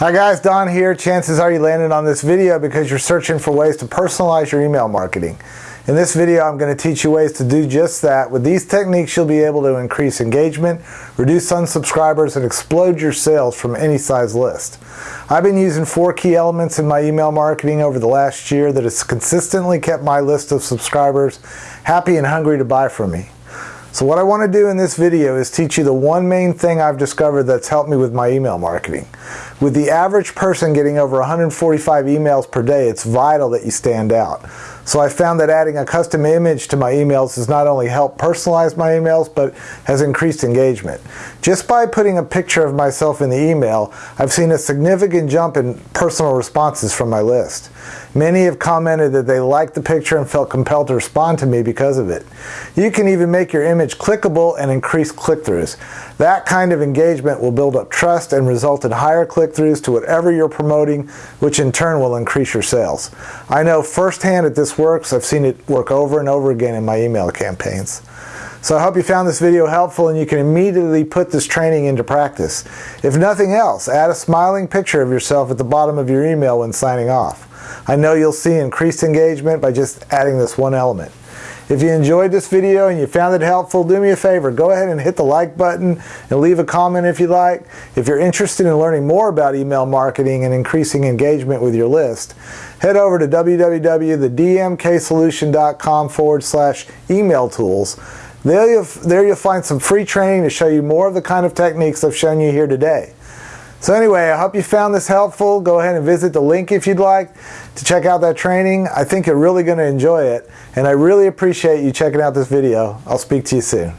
Hi guys, Don here. Chances are you landed on this video because you're searching for ways to personalize your email marketing. In this video, I'm going to teach you ways to do just that. With these techniques, you'll be able to increase engagement, reduce unsubscribers, and explode your sales from any size list. I've been using four key elements in my email marketing over the last year that has consistently kept my list of subscribers happy and hungry to buy from me. So what I want to do in this video is teach you the one main thing I've discovered that's helped me with my email marketing. With the average person getting over 145 emails per day, it's vital that you stand out. So I found that adding a custom image to my emails has not only helped personalize my emails, but has increased engagement. Just by putting a picture of myself in the email, I've seen a significant jump in personal responses from my list. Many have commented that they liked the picture and felt compelled to respond to me because of it. You can even make your image clickable and increase click-throughs. That kind of engagement will build up trust and result in higher click-throughs to whatever you're promoting, which in turn will increase your sales. I know firsthand that this works. I've seen it work over and over again in my email campaigns. So I hope you found this video helpful and you can immediately put this training into practice. If nothing else, add a smiling picture of yourself at the bottom of your email when signing off. I know you'll see increased engagement by just adding this one element. If you enjoyed this video and you found it helpful, do me a favor, go ahead and hit the like button and leave a comment if you like. If you're interested in learning more about email marketing and increasing engagement with your list, head over to www.thedmksolution.com forward slash email tools. There you'll, there you'll find some free training to show you more of the kind of techniques I've shown you here today. So anyway, I hope you found this helpful. Go ahead and visit the link if you'd like to check out that training. I think you're really going to enjoy it, and I really appreciate you checking out this video. I'll speak to you soon.